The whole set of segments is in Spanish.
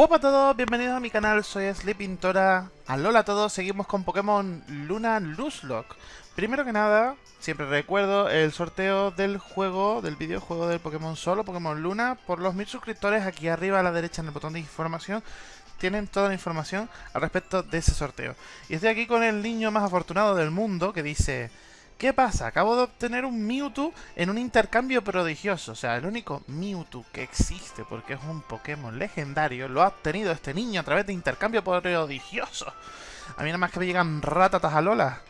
Hola a todos, bienvenidos a mi canal, soy Sleepintora. Alola a todos, seguimos con Pokémon Luna Lock. Primero que nada, siempre recuerdo el sorteo del juego, del videojuego del Pokémon Solo, Pokémon Luna, por los mil suscriptores aquí arriba a la derecha en el botón de información. Tienen toda la información al respecto de ese sorteo. Y estoy aquí con el niño más afortunado del mundo que dice... ¿Qué pasa? Acabo de obtener un Mewtwo en un intercambio prodigioso. O sea, el único Mewtwo que existe, porque es un Pokémon legendario, lo ha obtenido este niño a través de intercambio prodigioso. A mí nada más que me llegan ratatas a Lola.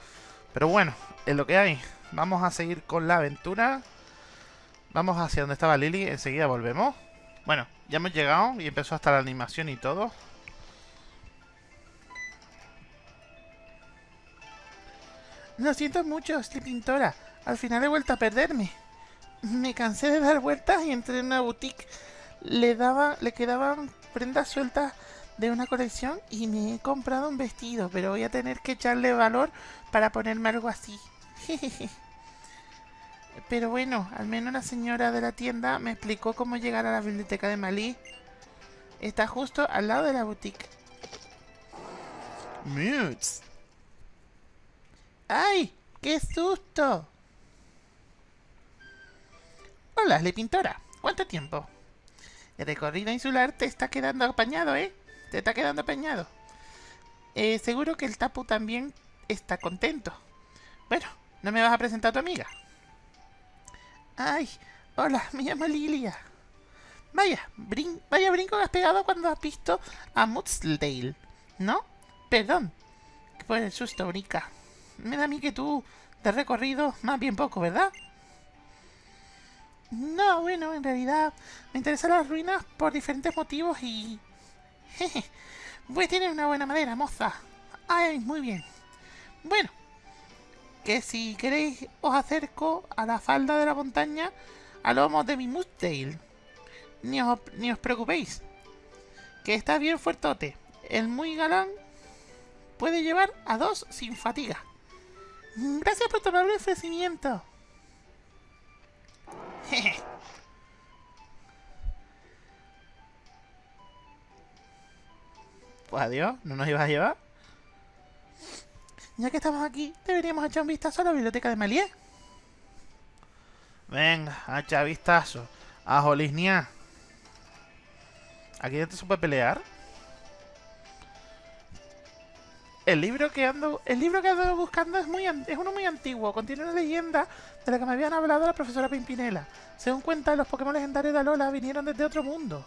Pero bueno, es lo que hay. Vamos a seguir con la aventura. Vamos hacia donde estaba Lily. Enseguida volvemos. Bueno, ya hemos llegado y empezó hasta la animación y todo. Lo siento mucho, Pintora. Al final he vuelto a perderme. Me cansé de dar vueltas y entré en una boutique. Le, daba, le quedaban prendas sueltas de una colección y me he comprado un vestido, pero voy a tener que echarle valor para ponerme algo así. pero bueno, al menos la señora de la tienda me explicó cómo llegar a la biblioteca de Malí. Está justo al lado de la boutique. Mutes. ¡Ay! ¡Qué susto! Hola, Le Pintora. ¿Cuánto tiempo? El recorrido insular te está quedando apañado, ¿eh? Te está quedando apañado. Eh, seguro que el Tapu también está contento. Bueno, ¿no me vas a presentar a tu amiga? Ay, hola, me llamo Lilia. Vaya, brin vaya brinco que has pegado cuando has visto a Mudsdale, ¿no? Perdón, por el susto, Brica me da a mí que tú te has recorrido más bien poco, ¿verdad? No, bueno, en realidad me interesan las ruinas por diferentes motivos y... Jeje, pues tienes una buena madera, moza. Ay, muy bien. Bueno, que si queréis os acerco a la falda de la montaña a lomos de mi Mustale. Ni os, ni os preocupéis, que está bien fuertote. El muy galán puede llevar a dos sin fatiga. Gracias por tu amable ofrecimiento. pues adiós, ¿no nos ibas a llevar? Ya que estamos aquí, deberíamos echar un vistazo a la biblioteca de Malier. Venga, echa vistazo. A Jolisnia. ¿Aquí dentro se puede pelear? El libro que ando, el libro que ando buscando es muy es uno muy antiguo, contiene una leyenda de la que me habían hablado la profesora Pimpinela. Según cuenta, los Pokémon legendarios de Alola vinieron desde otro mundo.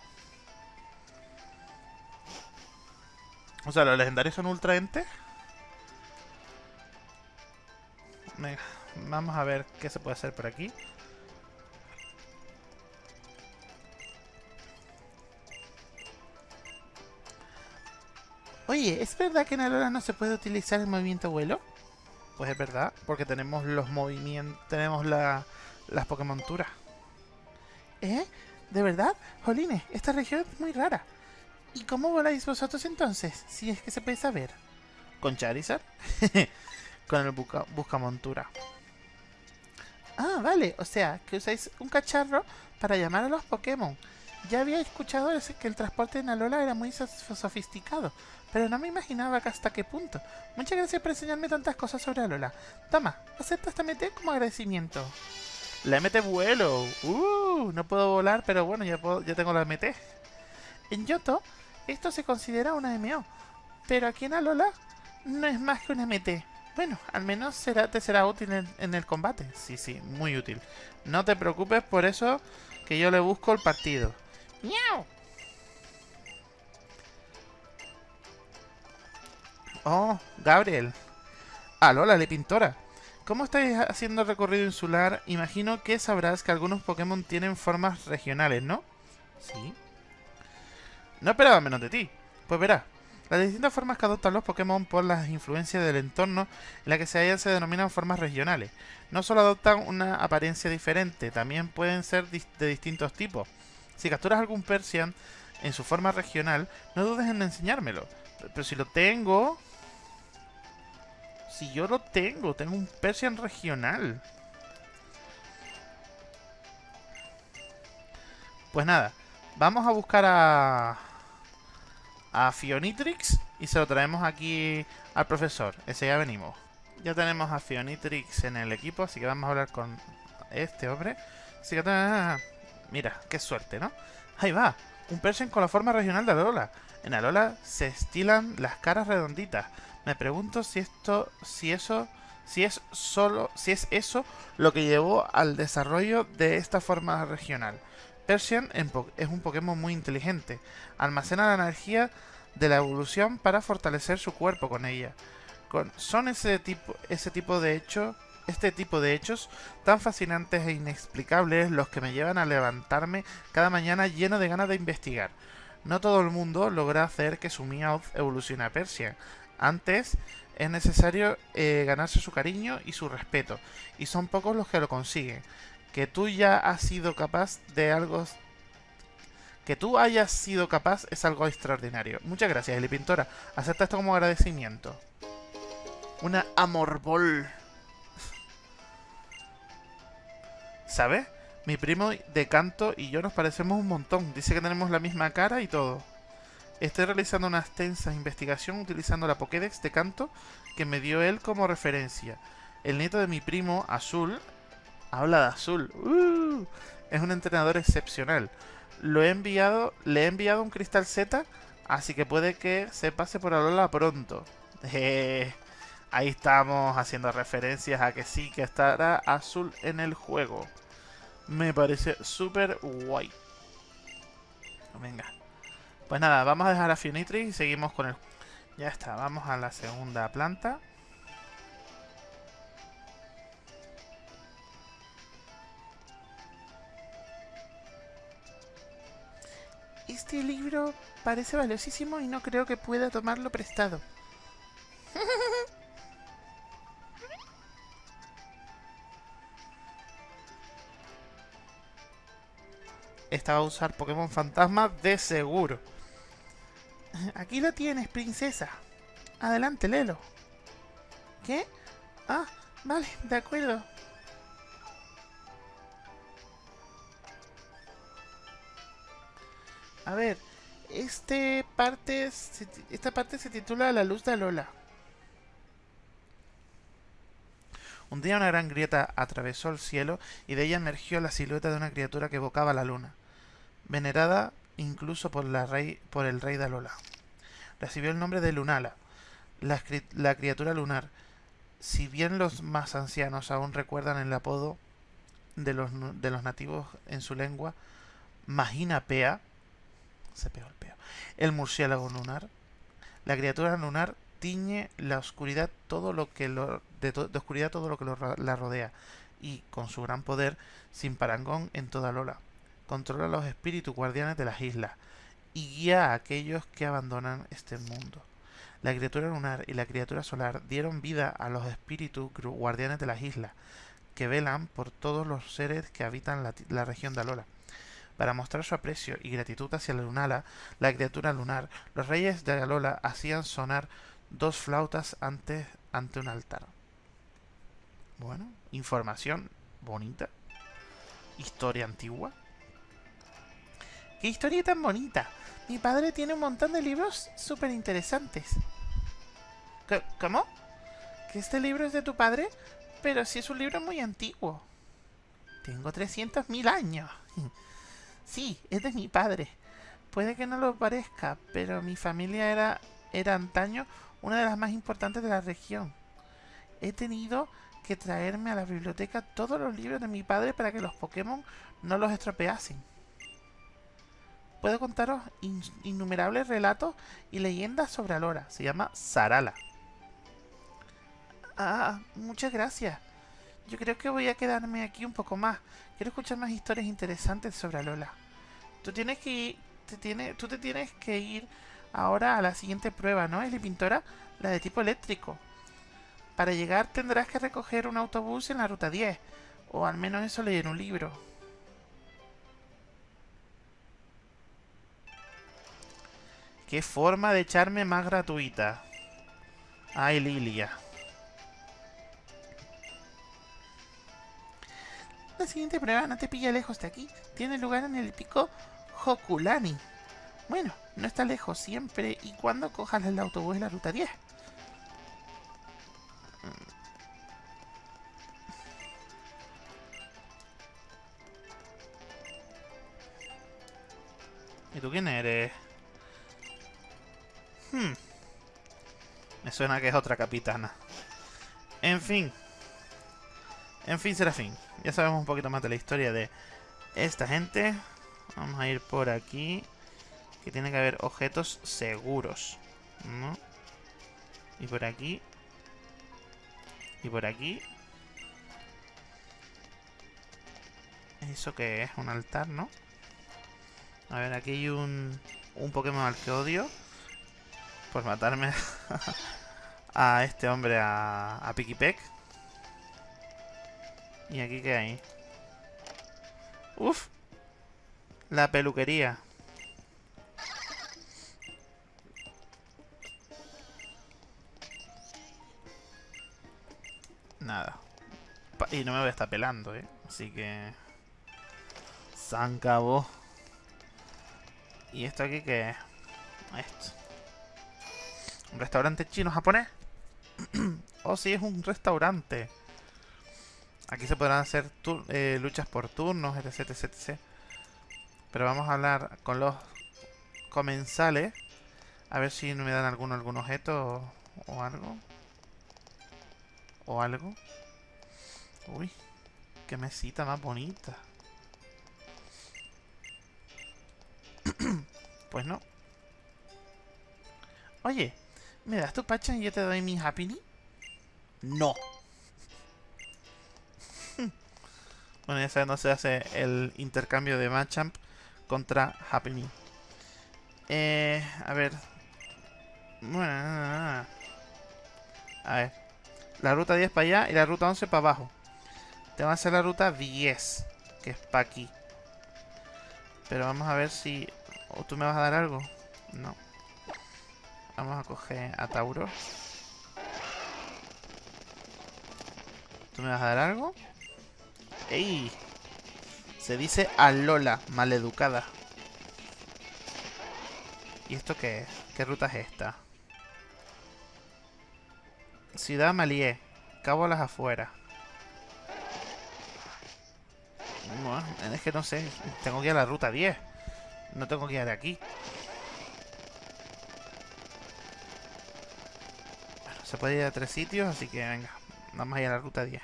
O sea, los legendarios son ultra entes. Venga, vamos a ver qué se puede hacer por aquí. Oye, ¿es verdad que en Alola no se puede utilizar el movimiento vuelo? Pues es verdad, porque tenemos los movimientos, tenemos la, las Pokémonturas. ¿Eh? ¿De verdad? Jolines, esta región es muy rara. ¿Y cómo voláis vosotros entonces? Si es que se puede saber. ¿Con Charizard? Con el busca, Buscamontura. Ah, vale. O sea, que usáis un cacharro para llamar a los Pokémon. Ya había escuchado que el transporte en Alola era muy sofisticado, pero no me imaginaba hasta qué punto. Muchas gracias por enseñarme tantas cosas sobre Alola. Toma, acepta esta MT como agradecimiento. La MT vuelo. Uh, no puedo volar, pero bueno, ya, puedo, ya tengo la MT. En Yoto, esto se considera una MO, pero aquí en Alola no es más que una MT. Bueno, al menos será, te será útil en, en el combate. Sí, sí, muy útil. No te preocupes por eso que yo le busco el partido. ¡Miau! Oh, Gabriel. Alola, le pintora. ¿Cómo estáis haciendo el recorrido insular? Imagino que sabrás que algunos Pokémon tienen formas regionales, ¿no? Sí. No esperaba menos de ti. Pues verás, las distintas formas que adoptan los Pokémon por las influencias del entorno en la que se hallan se denominan formas regionales. No solo adoptan una apariencia diferente, también pueden ser de distintos tipos. Si capturas algún Persian en su forma regional, no dudes en enseñármelo. Pero si lo tengo... Si yo lo tengo, tengo un Persian regional. Pues nada, vamos a buscar a... a Fionitrix y se lo traemos aquí al profesor. Ese ya venimos. Ya tenemos a Fionitrix en el equipo, así que vamos a hablar con este hombre. Así que... Mira, qué suerte, ¿no? Ahí va, un Persian con la forma regional de Alola. En Alola se estilan las caras redonditas. Me pregunto si esto, si eso, si es solo, si es eso lo que llevó al desarrollo de esta forma regional. Persian es un Pokémon muy inteligente. Almacena la energía de la evolución para fortalecer su cuerpo con ella. son ese tipo, ese tipo de hechos, este tipo de hechos tan fascinantes e inexplicables los que me llevan a levantarme cada mañana lleno de ganas de investigar. No todo el mundo logra hacer que su Meowth evolucione a Persian. Antes es necesario eh, ganarse su cariño y su respeto, y son pocos los que lo consiguen que tú ya has sido capaz de algo... Que tú hayas sido capaz es algo extraordinario. Muchas gracias, Eli Pintora. Acepta esto como agradecimiento. Una amorbol. ¿Sabes? Mi primo de canto y yo nos parecemos un montón. Dice que tenemos la misma cara y todo. Estoy realizando una extensa investigación utilizando la Pokédex de canto que me dio él como referencia. El nieto de mi primo, Azul, Habla de azul. Uh, es un entrenador excepcional. Lo he enviado, le he enviado un cristal Z, así que puede que se pase por Alola pronto. Ahí estamos haciendo referencias a que sí, que estará azul en el juego. Me parece súper guay. Venga. Pues nada, vamos a dejar a Fionitri y seguimos con el... Ya está, vamos a la segunda planta. Este libro parece valiosísimo y no creo que pueda tomarlo prestado. Esta va a usar Pokémon Fantasma de seguro. Aquí lo tienes, princesa. Adelante, Lelo. ¿Qué? Ah, vale, de acuerdo. A ver, este parte, esta parte se titula La luz de Alola. Un día una gran grieta atravesó el cielo y de ella emergió la silueta de una criatura que evocaba la luna, venerada incluso por, la rey, por el rey de Alola. Recibió el nombre de Lunala, la, la criatura lunar. Si bien los más ancianos aún recuerdan el apodo de los, de los nativos en su lengua, Magina Pea, se pegó el peo. El murciélago lunar. La criatura lunar tiñe la oscuridad todo lo que lo, de, oscuridad todo lo que la rodea y con su gran poder sin parangón en toda Lola controla los espíritus guardianes de las islas y guía a aquellos que abandonan este mundo. La criatura lunar y la criatura solar dieron vida a los espíritus guardianes de las islas que velan por todos los seres que habitan la, la región de Alola. Para mostrar su aprecio y gratitud hacia la Lunala, la criatura lunar, los reyes de Alola hacían sonar dos flautas ante, ante un altar. Bueno, información bonita. Historia antigua. ¡Qué historia tan bonita! Mi padre tiene un montón de libros súper interesantes. ¿Cómo? ¿Que este libro es de tu padre? Pero si es un libro muy antiguo. Tengo 300.000 años. Sí, es de mi padre. Puede que no lo parezca, pero mi familia era, era antaño una de las más importantes de la región. He tenido que traerme a la biblioteca todos los libros de mi padre para que los Pokémon no los estropeasen. Puedo contaros innumerables relatos y leyendas sobre Alora. Se llama Sarala. Ah, muchas gracias. Yo creo que voy a quedarme aquí un poco más. Quiero escuchar más historias interesantes sobre Alola. Tú tienes que te tiene, tú te tienes que ir ahora a la siguiente prueba, ¿no? Es la pintora, la de tipo eléctrico. Para llegar tendrás que recoger un autobús en la ruta 10. O al menos eso leí en un libro. Qué forma de echarme más gratuita. Ay, Lilia. La siguiente prueba no te pilla lejos de aquí. Tiene lugar en el pico Hokulani. Bueno, no está lejos siempre y cuando cojas el autobús en la ruta 10. ¿Y tú quién eres? Hmm. Me suena que es otra capitana. En fin. En fin, Serafín. Ya sabemos un poquito más de la historia de esta gente. Vamos a ir por aquí. Que tiene que haber objetos seguros. ¿No? Y por aquí. Y por aquí. ¿Eso qué es? Un altar, ¿no? A ver, aquí hay un, un Pokémon al que odio. Por matarme a este hombre, a, a. ¿Y aquí qué hay? Uf. La peluquería. Nada. y no me voy a estar pelando, ¿eh? Así que... Se acabó. ¿Y esto aquí qué es? Esto. ¿Un restaurante chino-japonés? oh, sí, es un restaurante. Aquí se podrán hacer eh, luchas por turnos, etc, etc, etc. Pero vamos a hablar con los comensales. A ver si me dan algún, algún objeto o, o algo. O algo. Uy, qué mesita más bonita. Pues no. Oye, ¿me das tu pacha y yo te doy mi Happy No. bueno, ya no se hace el intercambio de Machamp contra Happy Eh, a ver. Bueno, a ver. La ruta 10 para allá y la ruta 11 para abajo. Te va a hacer la ruta 10, que es para aquí. Pero vamos a ver si ¿O tú me vas a dar algo? No. Vamos a coger a Tauro. ¿Tú me vas a dar algo? ¡Ey! Se dice Alola, maleducada. ¿Y esto qué es? ¿Qué ruta es esta? Ciudad Malié. Cabo a las afueras. Bueno, es que no sé. Tengo que ir a la ruta 10. No tengo que ir de aquí. Se puede ir a tres sitios, así que venga. Vamos a ir a la ruta 10.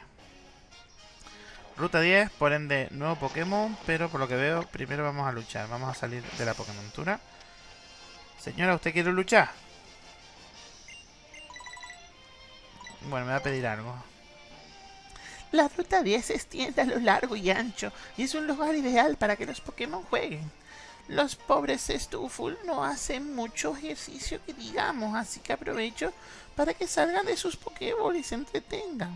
Ruta 10, por ende, nuevo Pokémon, pero por lo que veo, primero vamos a luchar. Vamos a salir de la Pokémon Señora, ¿usted quiere luchar? Bueno, me va a pedir algo. La ruta 10 se extiende a lo largo y ancho, y es un lugar ideal para que los Pokémon jueguen. Los pobres Stuful no hacen mucho ejercicio que digamos, así que aprovecho para que salgan de sus Pokéball y se entretengan.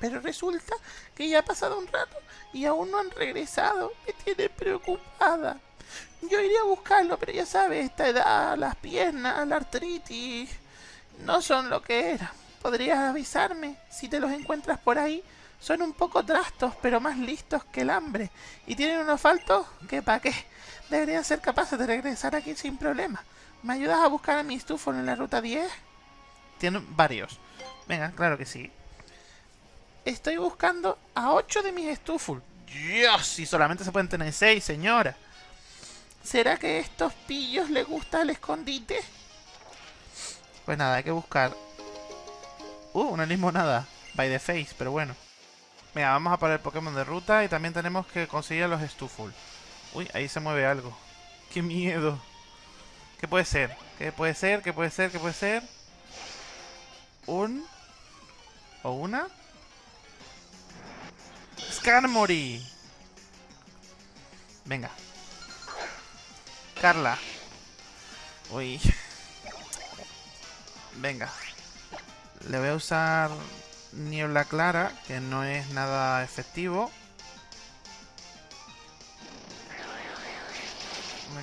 Pero resulta que ya ha pasado un rato y aún no han regresado. Me tiene preocupada. Yo iría a buscarlo, pero ya sabes, esta edad, las piernas, la artritis, no son lo que eran. ¿Podrías avisarme si te los encuentras por ahí? Son un poco trastos, pero más listos que el hambre. Y tienen unos faltos que pa' qué. Deberían ser capaces de regresar aquí sin problema. ¿Me ayudas a buscar a mi estufo en la ruta 10? Tienen varios. Venga, claro que sí. Estoy buscando a 8 de mis estufos. Dios, y solamente se pueden tener 6, señora. ¿Será que a estos pillos les gusta el escondite? Pues nada, hay que buscar... Uh, una limonada. By the face, pero bueno. Mira, vamos a poner Pokémon de ruta y también tenemos que conseguir a los Stuful. Uy, ahí se mueve algo. ¡Qué miedo! ¿Qué puede ser? ¿Qué puede ser? ¿Qué puede ser? ¿Qué puede ser? ¿Un? ¿O una? ¡Skarmory! Venga. Carla. Uy. Venga. Le voy a usar niebla clara, que no es nada efectivo.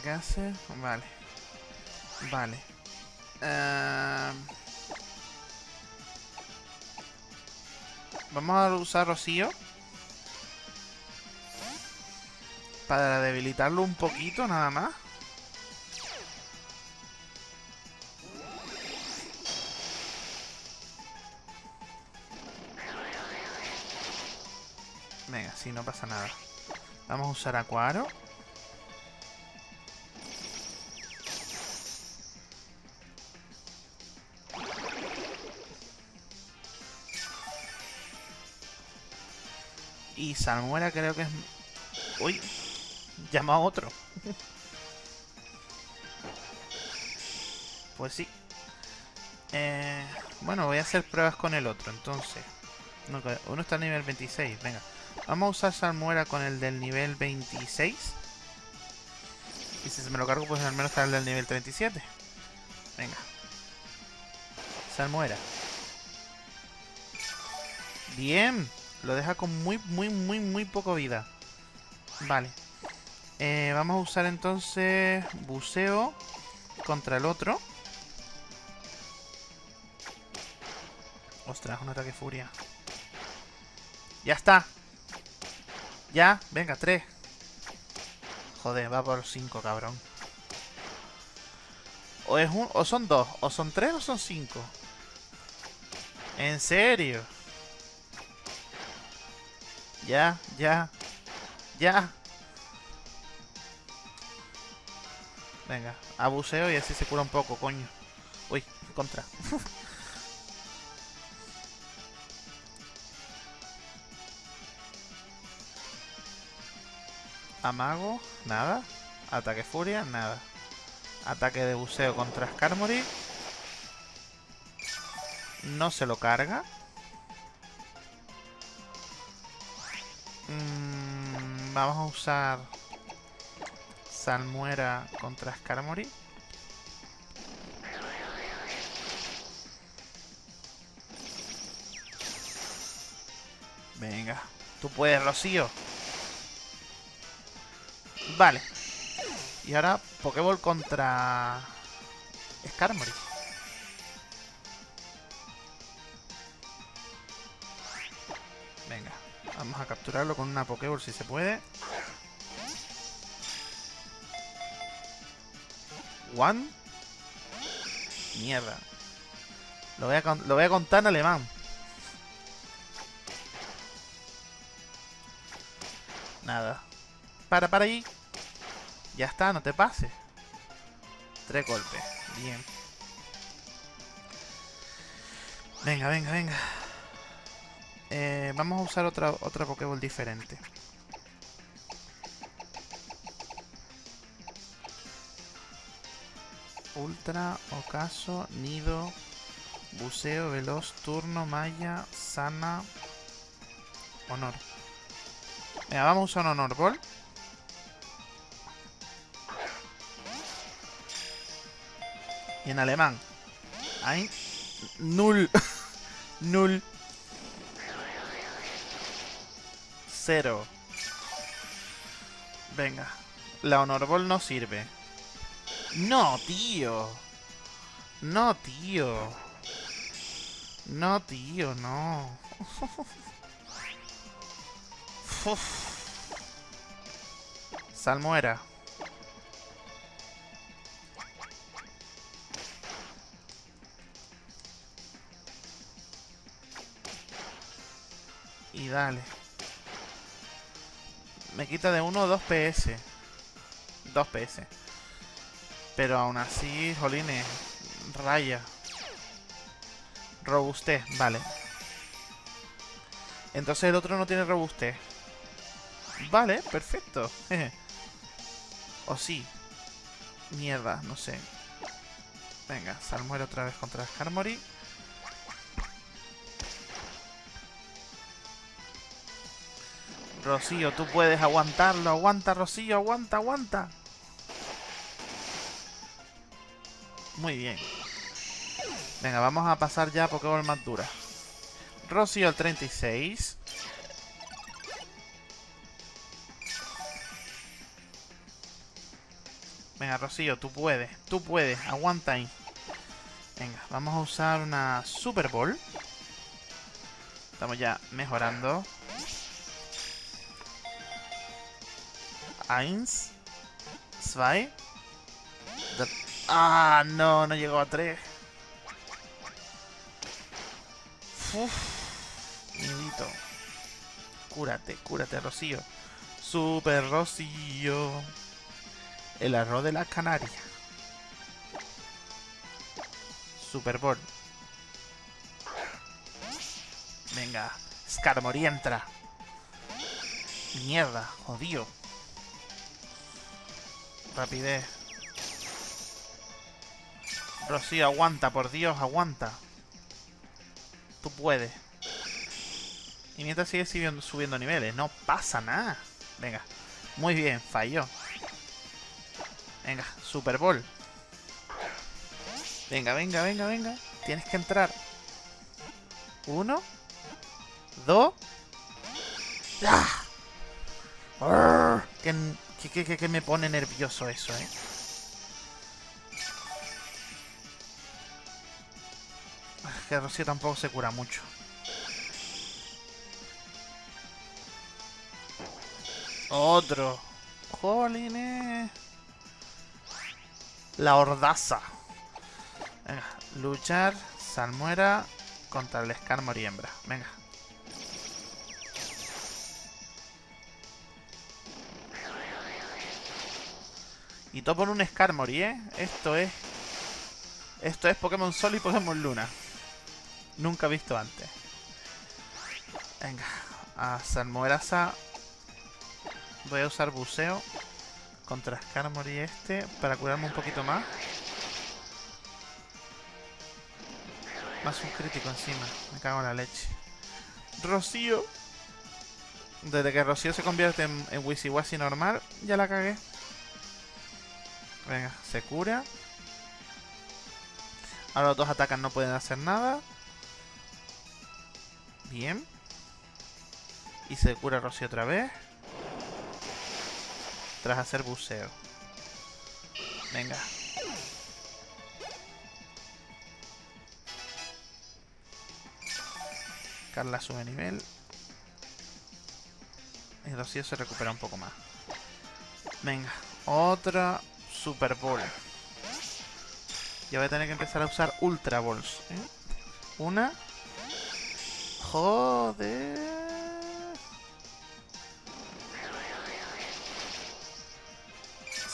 ¿Qué hace? Vale. Vale. Em, Vamos a usar Rocío. Para debilitarlo un poquito, nada más. Venga, sí, no pasa nada. Vamos a usar Acuaro. Y Salmuera creo que es... Uy, llama a otro. pues sí. Eh, bueno, voy a hacer pruebas con el otro, entonces. Uno está a nivel 26, venga. Vamos a usar Salmuera con el del nivel 26. Y si se me lo cargo, pues al menos está el del nivel 37. Venga. Salmuera. Bien. Lo deja con muy, muy, muy, muy poco vida. Vale. Eh, vamos a usar entonces buceo contra el otro. Ostras, un ataque furia. Ya está. Ya, venga, tres. Joder, va por cinco, cabrón. O es un, o son dos, o son tres o son cinco. ¿En serio? Ya, ya. Ya. Venga, abuseo y así se cura un poco, coño. Uy, contra. Amago, nada. Ataque furia, nada. Ataque de buceo contra Skarmory. No se lo carga. Vamos a usar Salmuera contra Skarmory. Venga, tú puedes, Rocío. Vale. Y ahora Pokéball contra Skarmory. A capturarlo con una Pokéball si se puede. One. Mierda. Lo voy, a, lo voy a contar en alemán. Nada. Para, para ahí. Ya está, no te pases. Tres golpes. Bien. Venga, venga, venga. Eh, vamos a usar otra, otra Pokéball diferente. Ultra, Ocaso, Nido, Buceo, Veloz, Turno, Maya, Sana, Honor. Venga, vamos a usar un Honor Ball. Y en alemán. Hay null. null. Venga. La Honor Ball no sirve. No, tío. No, tío. No, tío, no. Salmuera. Y dale. Me quita de 1 o 2 PS. 2 PS. Pero aún así, jolines, raya. Robustez, vale. Entonces el otro no tiene robustez. Vale, perfecto. o sí. Mierda, no sé. Venga, Salmuera otra vez contra Skarmory. Rocío, tú puedes aguantarlo. Aguanta, Rocío, aguanta, aguanta. Muy bien. Venga, vamos a pasar ya a Pokémon más dura. Rocío al 36. Venga, Rocío, tú puedes. Tú puedes. Aguanta ahí. Venga, vamos a usar una Super Ball. Estamos ya mejorando. Eins. Zwei. Ah, no, no llegó a 3. Uf, miedito. cúrate, cúrate, Rocío. Super Rocío. El arroz de la Canaria. Super Bowl. Venga, Skarmory entra. Mierda, jodido. Rapidez. Rocío, aguanta, por Dios, aguanta. Tú puedes. Y mientras sigue subiendo, niveles, no pasa nada. Venga, muy bien, falló. Venga, Super Bowl. Venga, venga, venga, venga. Tienes que entrar. Uno. Dos. ¡Ah! ¿Qué, qué, qué me pone nervioso eso, eh? que Rocío tampoco se cura mucho. Otro. Jolines. La hordaza. Venga, luchar, salmuera contra el Skarmory hembra. Venga. Y todo por un Skarmory, ¿eh? Esto es... Esto es Pokémon Sol y Pokémon Luna. Nunca visto antes. Venga, a Salmueraza voy a usar buceo contra Skarmory este para curarme un poquito más. Más un crítico encima. Me cago en la leche. Rocío. Desde que Rocío se convierte en, en Wisiwasi normal, ya la cagué. Venga, se cura. Ahora los dos atacan no pueden hacer nada. Bien. Y se cura Rocío otra vez. Tras hacer buceo. Venga. Carla sube nivel. Y Rocío se recupera un poco más. Venga. Otra Super Bowl. Ya voy a tener que empezar a usar Ultra Balls. ¿eh? Una. Joder.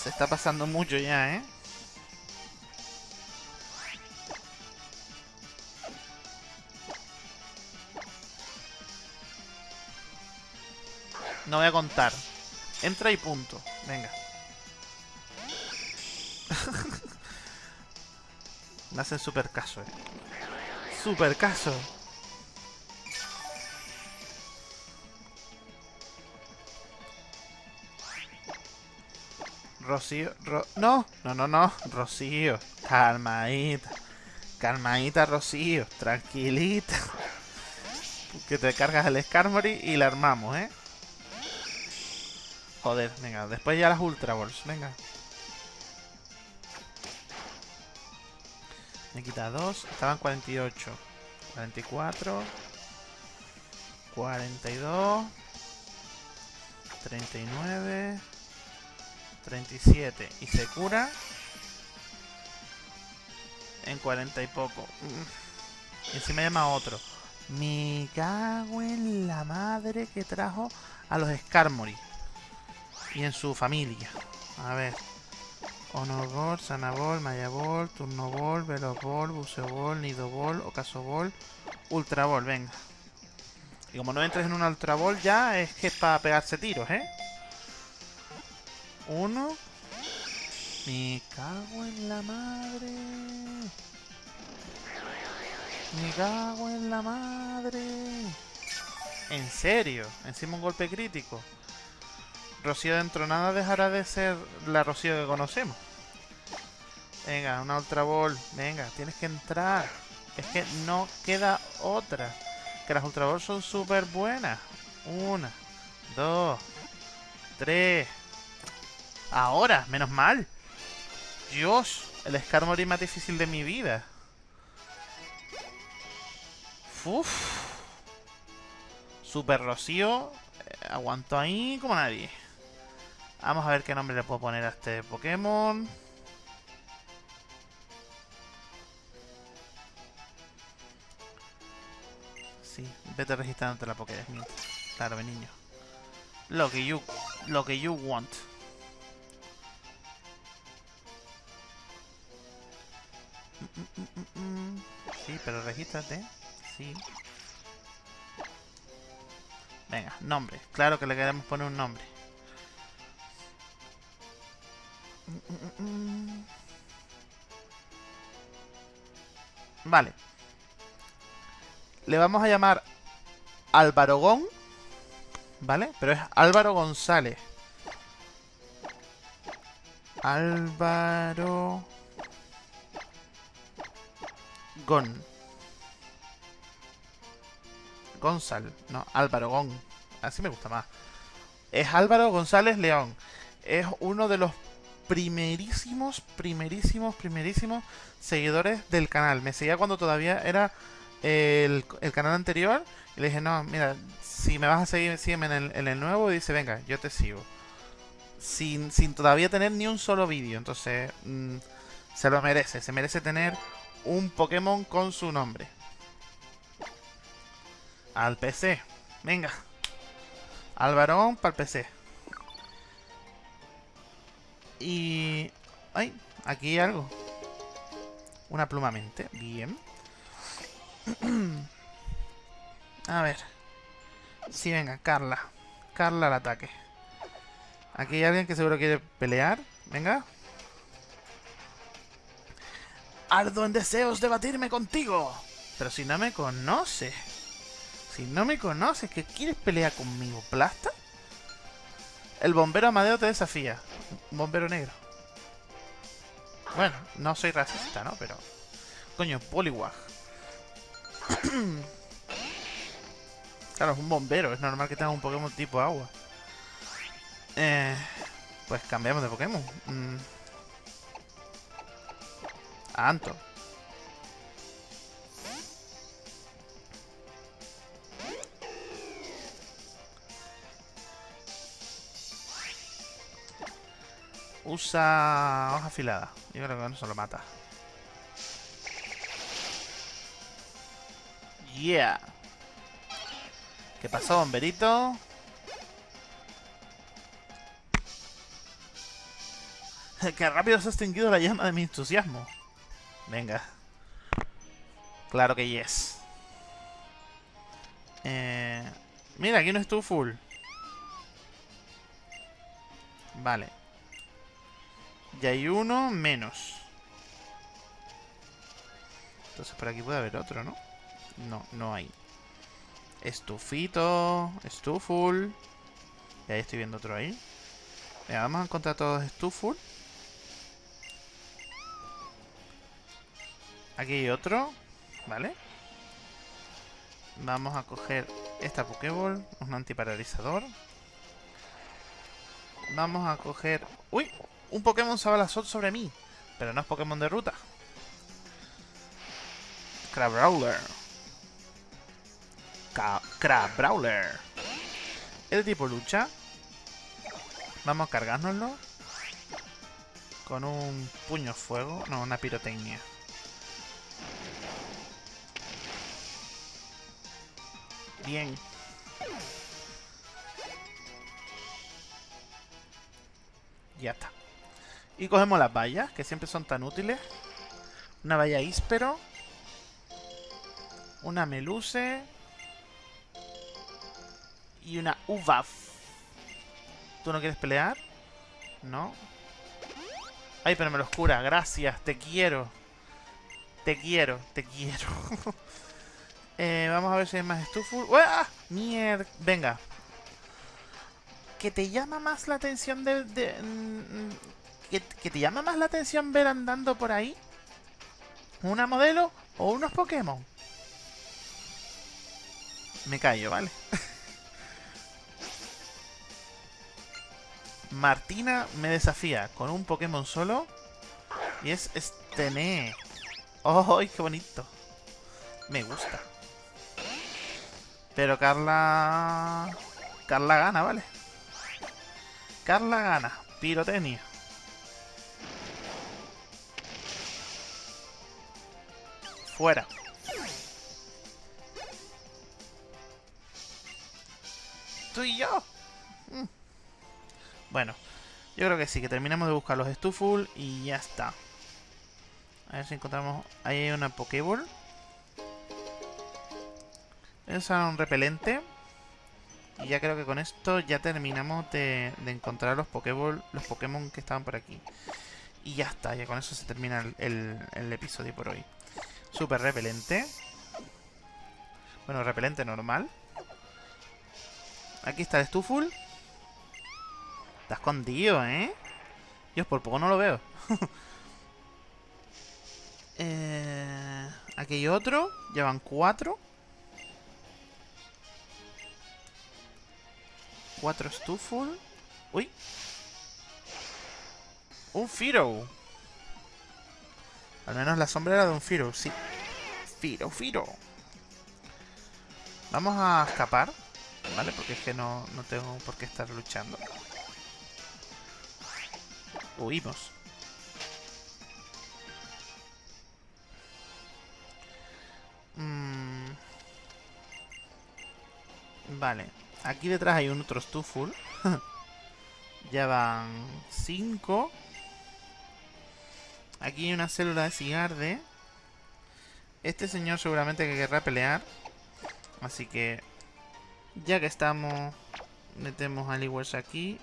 Se está pasando mucho ya, ¿eh? No voy a contar. Entra y punto. Venga. Me hacen super caso, eh. Super caso. Rocío, no, no, no, no, Rocío, calmadita, calmadita Rocío, tranquilita, que te cargas el Skarmory y la armamos, ¿eh? Joder, venga, después ya las Ultra Balls, venga. Me quita dos. Estaban 48. 44. 42. 39. 37. Y se cura. En 40 y poco. Y me llama otro. Me cago en la madre que trajo a los Skarmory. Y en su familia. A ver. Honor Sanabol, Mayabol, Turnobol, Velobol, Buceobol, Nidobol, Ocasobol, Ultrabol, venga. Y como no entres en una Ultrabol ya es que es para pegarse tiros, ¿eh? Uno. Me cago en la madre. Me cago en la madre. ¿En serio? Encima un golpe crítico. Rocío dentro nada dejará de ser la Rocío que conocemos. Venga, una Ultra Ball. Venga, tienes que entrar. Es que no queda otra. Que las Ultra Ball son súper buenas. Una, dos, tres. Ahora, menos mal. Dios, el Skarmory más difícil de mi vida. Uf. Super Rocío. Eh, aguanto ahí como nadie. Vamos a ver qué nombre le puedo poner a este Pokémon. Sí, vete registrándote la Pokédex Claro, mi niño. Lo que you, lo que you want. Sí, pero regístrate. Sí. Venga, nombre. Claro que le queremos poner un nombre. Vale. Le vamos a llamar Álvaro Gon. ¿Vale? Pero es Álvaro González. Álvaro... Gon. Gonzal. No, Álvaro Gon. Así me gusta más. Es Álvaro González León. Es uno de los primerísimos, primerísimos, primerísimos seguidores del canal. Me seguía cuando todavía era el, canal anterior. Y le dije, no, mira, si me vas a seguir, sígueme en el, nuevo. Y dice, venga, yo te sigo. Sin, sin todavía tener ni un solo vídeo. Entonces, mm, se lo merece. Se merece tener un Pokémon con su nombre. Al PC. Venga. Álvaro para el PC. Y... ¡Ay! Aquí hay algo. Una pluma mente. Bien. A ver. Sí, venga, Carla. Carla al ataque. Aquí hay alguien que seguro quiere pelear. Venga. Ardo en deseos de batirme contigo. Pero si no me conoce. Si no me conoces, ¿que quieres pelear conmigo? ¿Plasta? El bombero Amadeo te desafía. Bombero negro. Bueno, no soy racista, ¿no? Pero... Coño, Poliwag. claro, es un bombero. Es normal que tenga un Pokémon tipo agua. Eh, pues cambiamos de Pokémon. Mm. A Anto. Usa hoja afilada. Yo creo que no se lo mata. Yeah. ¿Qué pasó, bomberito? Qué rápido se ha extinguido la llama de mi entusiasmo. Venga. Claro que yes. Eh, mira, aquí no estuvo full. Vale. Y hay uno menos. Entonces por aquí puede haber otro, ¿no? No, no hay. Estufito, estuful. Y ahí estoy viendo otro ahí. Venga, vamos a encontrar todos estuful. Aquí hay otro, ¿vale? Vamos a coger esta Pokéball, un antiparalizador. Vamos a coger... ¡Uy! Un Pokémon Sabalasot sobre mí. Pero no es Pokémon de ruta. Crabrawler. Crabrawler. Es de tipo lucha. Vamos a cargárnoslo. Con un puño fuego. No, una pirotecnia. Bien. Ya está. Y cogemos las vallas, que siempre son tan útiles. Una valla íspero. Una meluce. Y una uvaf. ¿Tú no quieres pelear? No. Ay, pero me lo oscura. Gracias, te quiero. Te quiero, te quiero. eh, vamos a ver si hay más estufo. ¡Ah! Mierda. Venga. ¿Que te llama más la atención de, de, ¿Que, te llama más la atención ver andando por ahí? ¿Una modelo o unos Pokémon? Me callo, ¿vale? Martina me desafía con un Pokémon solo. Y es Stene. ¡Oh, qué bonito! Me gusta. Pero Carla... Carla gana, ¿vale? Carla gana. Pirotecnia. Fuera. tú y yo. Mm. Bueno, yo creo que sí, que terminamos de buscar los Stuful y ya está. A ver si encontramos... Ahí hay una Pokéball. Es un repelente. Y ya creo que con esto ya terminamos de, encontrar los Pokéball, los Pokémon que estaban por aquí. Y ya está, ya con eso se termina el, el episodio por hoy. Super repelente. Bueno, repelente normal. Aquí está el Stuful. Está escondido, ¿eh? Dios, por poco no lo veo. eh, aquí hay otro. Llevan cuatro. Cuatro Stuful. Uy. Un Firo. Al menos la sombra era de un Firo, sí. Firo, Firo. Vamos a escapar. ¿Vale? Porque es que no, no tengo por qué estar luchando. Huimos. Mm. Vale. Aquí detrás hay un otro Stuful. ya van 5. Aquí hay una célula de cigarde. Este señor seguramente que querrá pelear. Así que... Ya que estamos... Metemos a Aliwers aquí.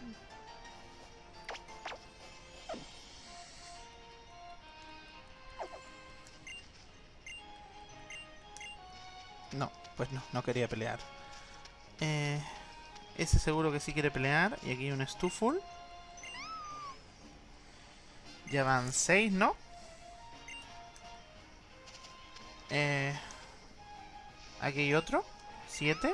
No, pues no, no quería pelear. Eh, ese seguro que sí quiere pelear. Y aquí hay un Stuful. Ya van 6, ¿no? Eh, aquí hay otro. 7.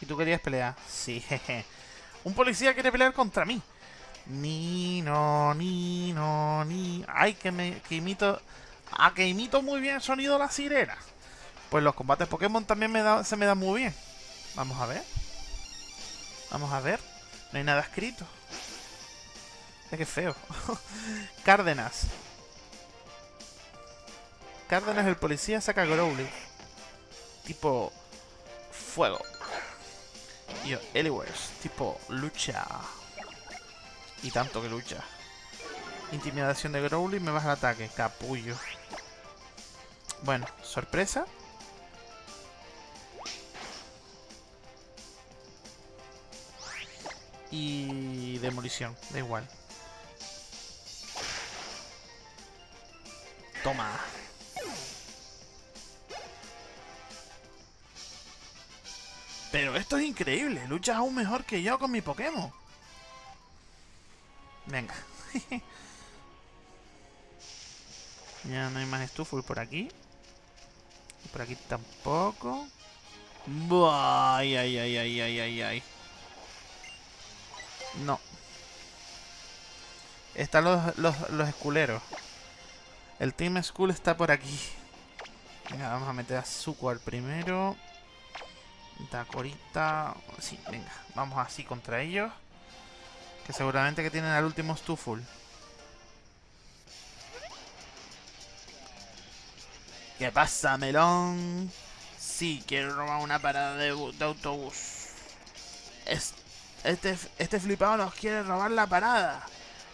¿Y tú querías pelear? Sí, jeje. Un policía quiere pelear contra mí. Ni, no, ni, no, ni. Ay, que me que imito. Ah, que imito muy bien el sonido de la sirena. Pues los combates Pokémon también me se me dan muy bien. Vamos a ver. Vamos a ver. No hay nada escrito. Es que feo. Cárdenas. Cárdenas el policía saca Growly. Tipo... Fuego. Y yo, Eliwers. Tipo lucha. Y tanto que lucha. Intimidación de Growly, me baja el ataque. Capullo. Bueno, sorpresa. Y demolición, da igual. Toma. Pero esto es increíble. Luchas aún mejor que yo con mi Pokémon. Venga. ya no hay más Stuful por aquí. por aquí tampoco. Ay, ay, ay, ay, ay, ay, ay. No. Están los, los, los esculeros. El Team School está por aquí. Venga, vamos a meter a Zuko al primero. Dakorita. Sí, venga. Vamos así contra ellos. Que seguramente que tienen al último Stuful. ¿Qué pasa, melón? Sí, quiero robar una parada de, autobús. Este, este flipado nos quiere robar la parada.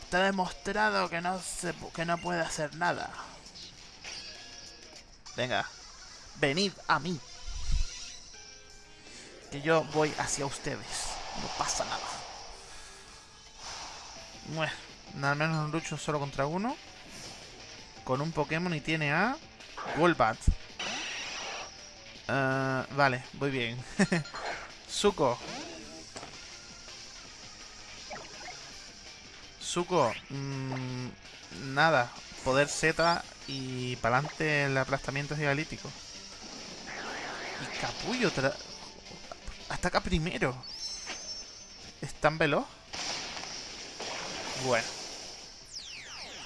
Está demostrado que no, que no puede hacer nada. Venga, venid a mí. Que yo voy hacia ustedes. No pasa nada. Bueno, al menos lucho solo contra uno. Con un Pokémon y tiene a... Golbat. Uh, vale, muy bien. Suco. Suco. Mmm, nada. Poder Z y para adelante el aplastamiento gigalítico. Y Capullo. Hasta acá primero. ¿Es tan veloz? Bueno.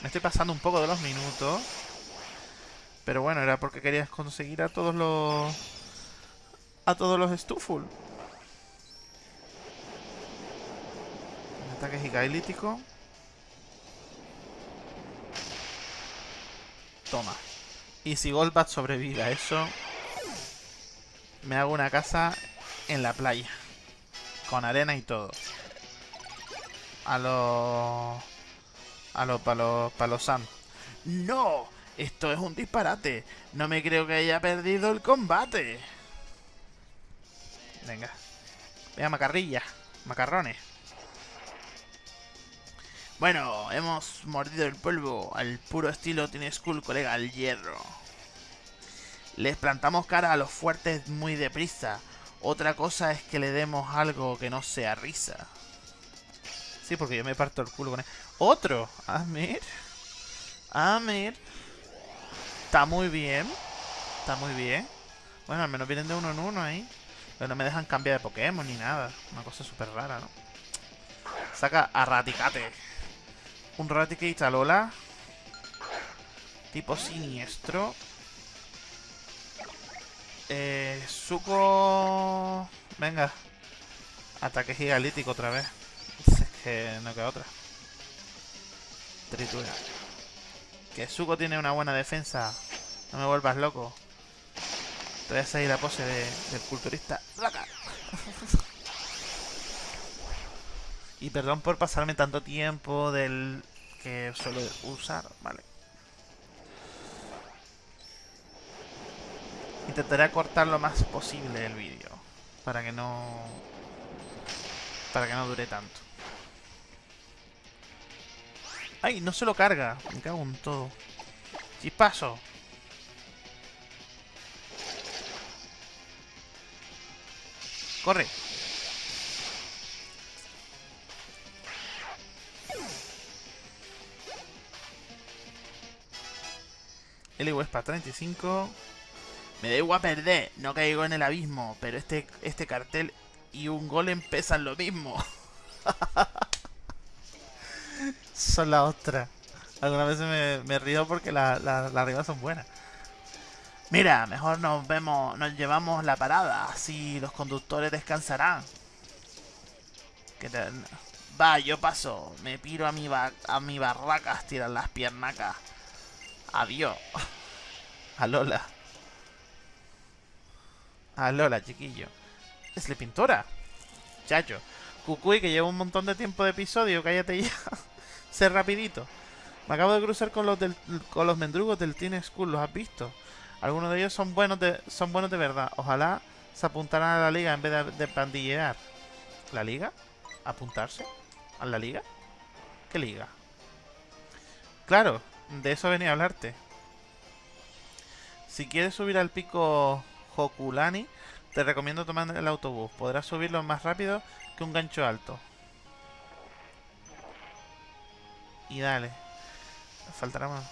Me estoy pasando un poco de los minutos. Pero bueno, era porque querías conseguir a todos los... A todos los Stuful. ataque gigalítico. Toma. Y si Golbat sobrevive a eso... me hago una casa en la playa. Con arena y todo. A los... A los palos, palos Sam. ¡No! Esto es un disparate. No me creo que haya perdido el combate. Venga. Venga, macarrilla. Macarrones. Bueno, hemos mordido el polvo al puro estilo Tiene School, colega, al hierro. Les plantamos cara a los fuertes muy deprisa. Otra cosa es que le demos algo que no sea risa. Sí, porque yo me parto el culo con él. ¡Otro! Amir. Amir. Está muy bien. Está muy bien. Bueno, al menos vienen de uno en uno ahí. Pero no me dejan cambiar de Pokémon ni nada. Una cosa súper rara, ¿no? Saca a Raticate. Un Raticate a Lola. Tipo siniestro. Eh, Suco... Venga. Ataque gigalítico otra vez. Es que no queda otra. Tritura. Que Suco tiene una buena defensa. No me vuelvas loco. Te voy a la pose del culturista. y perdón por pasarme tanto tiempo del que suelo usar. Vale. Intentaré cortar lo más posible el vídeo. Para que no... Para que no dure tanto. ¡Ay! No se lo carga. Me cago en todo. Chispazo. Corre. El para 35. Me da igual perder, no caigo en el abismo, pero este, este cartel y un golem pesan lo mismo. son la otra. Algunas veces me, río porque las la, la son buenas. Mira, mejor nos vemos, nos llevamos la parada, así los conductores descansarán. Va, yo paso, me piro a mi, a mi barraca a estirar las piernacas. Adiós. A Lola. A Lola, chiquillo. Es la pintora. Chacho. Cucuy, que lleva un montón de tiempo de episodio, cállate ya. sé rapidito. Me acabo de cruzar con los, con los mendrugos del Teen School, ¿los has visto? Algunos de ellos son buenos de, son buenos de verdad. Ojalá se apuntaran a la liga en vez de, de pandillear. ¿La liga? ¿Apuntarse? ¿A la liga? ¿Qué liga? Claro, de eso venía a hablarte. Si quieres subir al pico Hokulani, te recomiendo tomar el autobús. Podrás subirlo más rápido que un gancho alto. Y dale. Faltará más.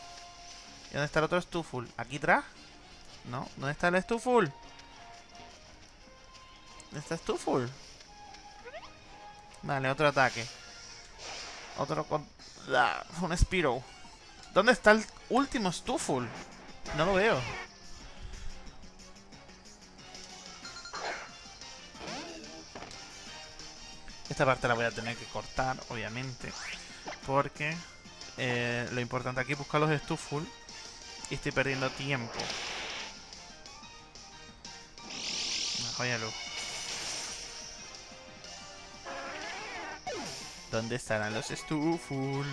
¿Y dónde está el otro Stuful? ¿Aquí atrás? No, ¿dónde está el Stuful? ¿Dónde está Stuful? Vale, otro ataque. Otro con... un Spiro. ¿Dónde está el último Stuful? No lo veo. Esta parte la voy a tener que cortar, obviamente. Porque eh, lo importante aquí es buscar los Stuful. Y estoy perdiendo tiempo. Una luz. ¿Dónde estarán los Stuful?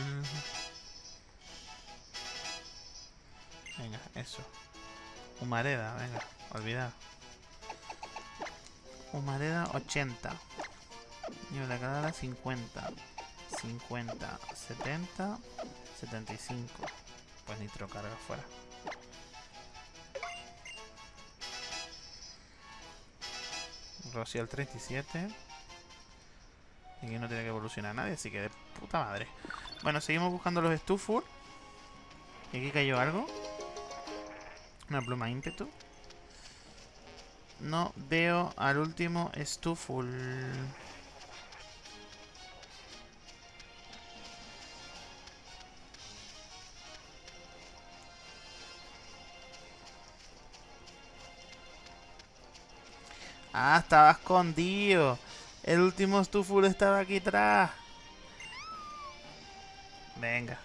Venga, eso. Humareda, venga, olvidad. Humareda 80. Y la cadera 50. 50, 70, 75. Pues nitro carga fuera. Rocial 37. Y aquí no tiene que evolucionar nadie, así que de puta madre. Bueno, seguimos buscando los Stufur. Y aquí cayó algo. Una pluma ímpetu. No veo al último Stuful. Ah, estaba escondido. El último Stuful estaba aquí atrás. Venga.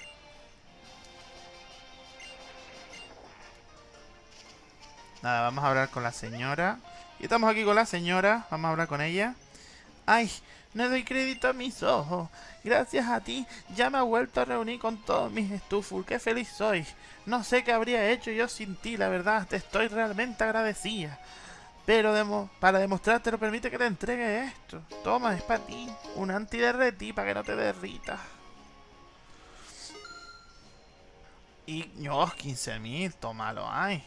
Nada, vamos a hablar con la señora Y estamos aquí con la señora, vamos a hablar con ella. Ay, no doy crédito a mis ojos. Gracias a ti ya me he vuelto a reunir con todos mis estufos. Qué feliz soy. No sé qué habría hecho yo sin ti, la verdad. Te estoy realmente agradecida. Pero para demostrarte, permite que te entregue esto. Toma, es para ti. Un antiderretí para que no te derritas. Y no, 15.000, tómalo, ay.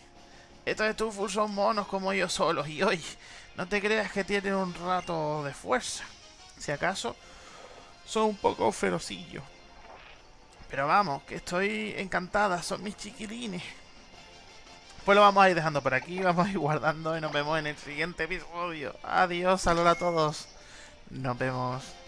Estos estufos son monos como yo solos y hoy no te creas que tienen un rato de fuerza. Si acaso, son un poco ferocillos. Pero vamos, que estoy encantada, son mis chiquilines. Pues lo vamos a ir dejando por aquí, vamos a ir guardando y nos vemos en el siguiente episodio. Adiós, saludos a todos. Nos vemos.